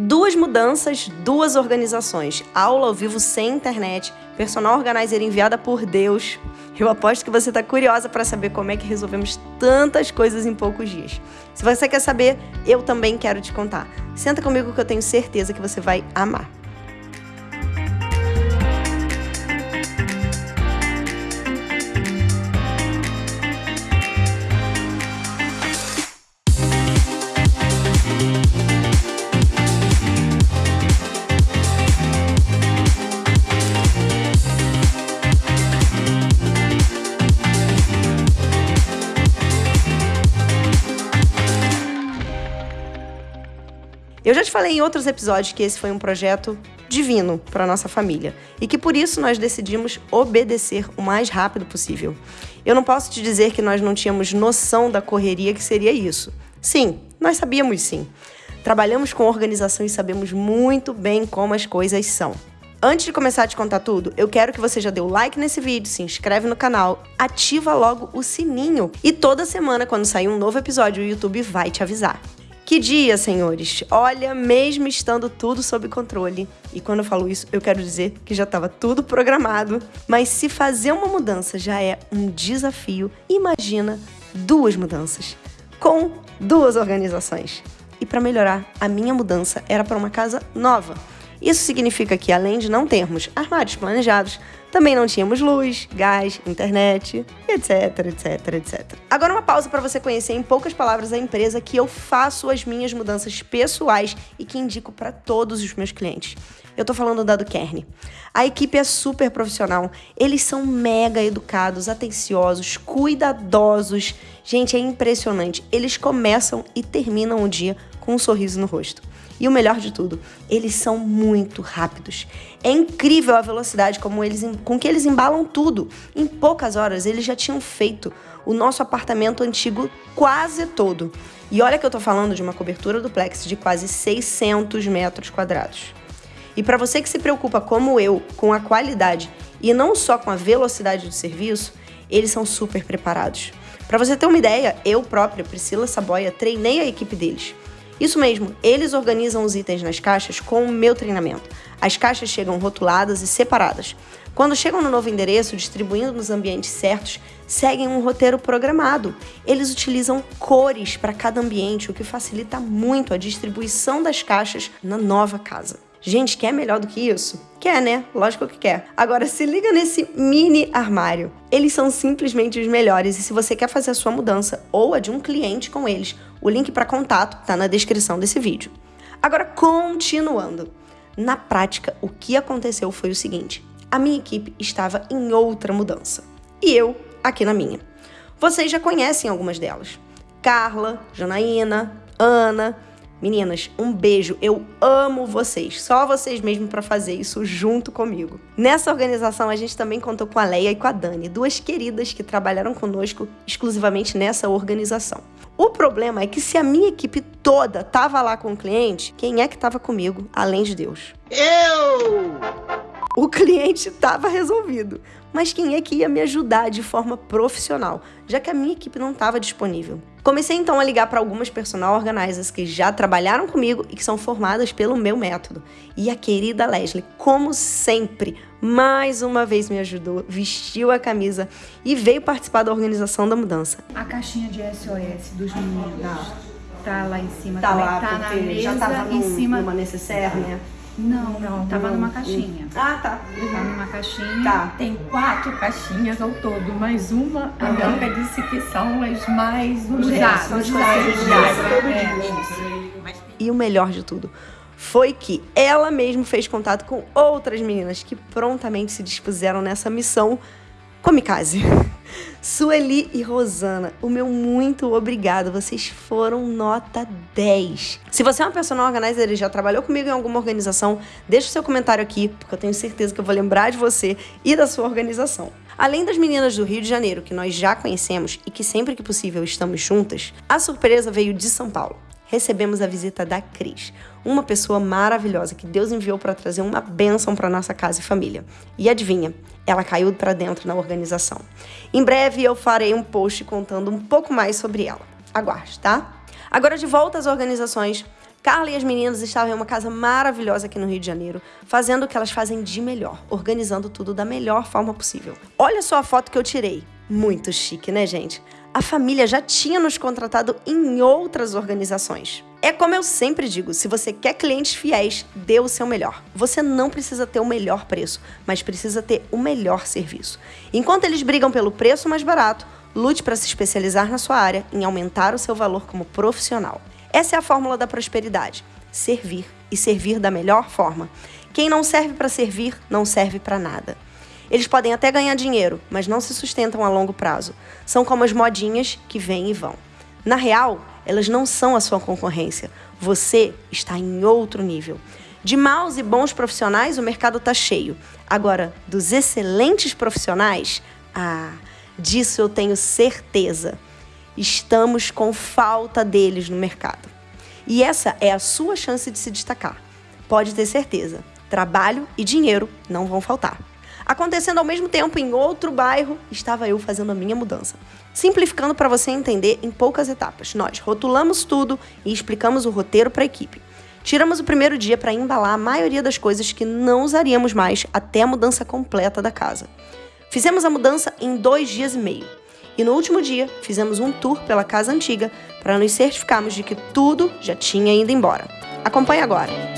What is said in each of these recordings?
Duas mudanças, duas organizações, aula ao vivo sem internet, personal organizer enviada por Deus. Eu aposto que você está curiosa para saber como é que resolvemos tantas coisas em poucos dias. Se você quer saber, eu também quero te contar. Senta comigo que eu tenho certeza que você vai amar. Eu já te falei em outros episódios que esse foi um projeto divino para nossa família e que por isso nós decidimos obedecer o mais rápido possível. Eu não posso te dizer que nós não tínhamos noção da correria que seria isso. Sim, nós sabíamos sim. Trabalhamos com organização e sabemos muito bem como as coisas são. Antes de começar a te contar tudo, eu quero que você já dê o like nesse vídeo, se inscreve no canal, ativa logo o sininho e toda semana quando sair um novo episódio o YouTube vai te avisar. Que dia, senhores! Olha, mesmo estando tudo sob controle, e quando eu falo isso, eu quero dizer que já estava tudo programado, mas se fazer uma mudança já é um desafio, imagina duas mudanças com duas organizações. E para melhorar, a minha mudança era para uma casa nova. Isso significa que, além de não termos armários planejados, também não tínhamos luz, gás, internet, etc, etc, etc. Agora uma pausa para você conhecer em poucas palavras a empresa que eu faço as minhas mudanças pessoais e que indico para todos os meus clientes. Eu tô falando da Duquerne. A equipe é super profissional, eles são mega educados, atenciosos, cuidadosos. Gente, é impressionante. Eles começam e terminam o dia com um sorriso no rosto. E o melhor de tudo, eles são muito rápidos. É incrível a velocidade como eles, com que eles embalam tudo. Em poucas horas, eles já tinham feito o nosso apartamento antigo quase todo. E olha que eu tô falando de uma cobertura duplex de quase 600 metros quadrados. E para você que se preocupa, como eu, com a qualidade e não só com a velocidade do serviço, eles são super preparados. Para você ter uma ideia, eu própria, Priscila Saboia, treinei a equipe deles. Isso mesmo, eles organizam os itens nas caixas com o meu treinamento. As caixas chegam rotuladas e separadas. Quando chegam no novo endereço, distribuindo nos ambientes certos, seguem um roteiro programado. Eles utilizam cores para cada ambiente, o que facilita muito a distribuição das caixas na nova casa. Gente, quer melhor do que isso? Quer, né? Lógico que quer. Agora se liga nesse mini armário. Eles são simplesmente os melhores e se você quer fazer a sua mudança ou a de um cliente com eles, o link para contato está na descrição desse vídeo. Agora, continuando. Na prática, o que aconteceu foi o seguinte: a minha equipe estava em outra mudança e eu aqui na minha. Vocês já conhecem algumas delas: Carla, Janaína, Ana, Meninas, um beijo. Eu amo vocês. Só vocês mesmo para fazer isso junto comigo. Nessa organização a gente também contou com a Leia e com a Dani, duas queridas que trabalharam conosco exclusivamente nessa organização. O problema é que se a minha equipe toda tava lá com o cliente, quem é que tava comigo além de Deus? Eu! O cliente estava resolvido, mas quem é que ia me ajudar de forma profissional, já que a minha equipe não estava disponível? Comecei então a ligar para algumas personal organizers que já trabalharam comigo e que são formadas pelo meu método. E a querida Leslie, como sempre, mais uma vez me ajudou, vestiu a camisa e veio participar da organização da mudança. A caixinha de SOS dos meninos tá, tá lá em cima, tá lá, tá na mesa, já tava em cima numa necessaire, né? Não, não, tava numa caixinha. Ah, tá. Uhum. Tá numa caixinha. Tá. Tem quatro caixinhas ao todo, mas uma a Bianca disse que são as mais usadas. Usadas, é. E o melhor de tudo foi que ela mesma fez contato com outras meninas que prontamente se dispuseram nessa missão Comicase. Sueli e Rosana, o meu muito obrigado. Vocês foram nota 10. Se você é uma personal organizer e já trabalhou comigo em alguma organização, deixa o seu comentário aqui, porque eu tenho certeza que eu vou lembrar de você e da sua organização. Além das meninas do Rio de Janeiro, que nós já conhecemos e que sempre que possível estamos juntas, a surpresa veio de São Paulo recebemos a visita da Cris, uma pessoa maravilhosa que Deus enviou para trazer uma bênção para nossa casa e família. E adivinha, ela caiu para dentro na organização. Em breve eu farei um post contando um pouco mais sobre ela. Aguarde, tá? Agora de volta às organizações, Carla e as meninas estavam em uma casa maravilhosa aqui no Rio de Janeiro, fazendo o que elas fazem de melhor, organizando tudo da melhor forma possível. Olha só a foto que eu tirei. Muito chique, né, gente? A família já tinha nos contratado em outras organizações. É como eu sempre digo: se você quer clientes fiéis, dê o seu melhor. Você não precisa ter o melhor preço, mas precisa ter o melhor serviço. Enquanto eles brigam pelo preço mais barato, lute para se especializar na sua área, em aumentar o seu valor como profissional. Essa é a fórmula da prosperidade: servir e servir da melhor forma. Quem não serve para servir, não serve para nada. Eles podem até ganhar dinheiro, mas não se sustentam a longo prazo. São como as modinhas que vêm e vão. Na real, elas não são a sua concorrência. Você está em outro nível. De maus e bons profissionais, o mercado está cheio. Agora, dos excelentes profissionais, ah, disso eu tenho certeza. Estamos com falta deles no mercado. E essa é a sua chance de se destacar. Pode ter certeza, trabalho e dinheiro não vão faltar. Acontecendo ao mesmo tempo em outro bairro, estava eu fazendo a minha mudança. Simplificando para você entender em poucas etapas, nós rotulamos tudo e explicamos o roteiro para a equipe. Tiramos o primeiro dia para embalar a maioria das coisas que não usaríamos mais até a mudança completa da casa. Fizemos a mudança em dois dias e meio. E no último dia, fizemos um tour pela casa antiga para nos certificarmos de que tudo já tinha ido embora. Acompanhe agora!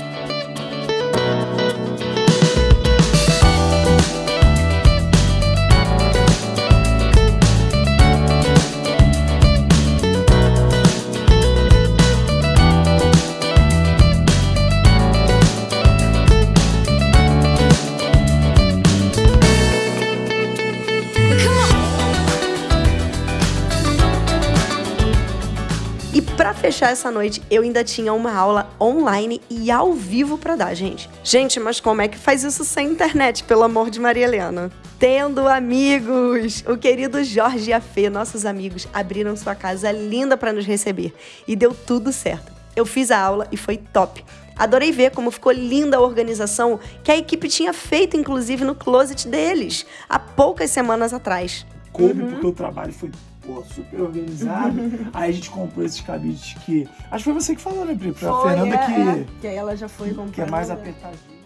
Fechar essa noite, eu ainda tinha uma aula online e ao vivo para dar, gente. Gente, mas como é que faz isso sem internet, pelo amor de Maria Helena? Tendo amigos! O querido Jorge e a Fê, nossos amigos, abriram sua casa linda para nos receber e deu tudo certo. Eu fiz a aula e foi top. Adorei ver como ficou linda a organização que a equipe tinha feito, inclusive, no closet deles, há poucas semanas atrás. Coube, uhum. porque o trabalho foi pô, super organizado. aí a gente comprou esses cabides que. Acho que foi você que falou, né, Pri? Pra foi, Fernanda é, que. É, que aí ela já foi comprando. Que é mais apertadinho.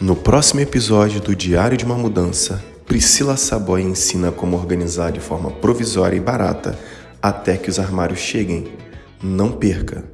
No próximo episódio do Diário de uma Mudança, Priscila Saboy ensina como organizar de forma provisória e barata até que os armários cheguem. Não perca!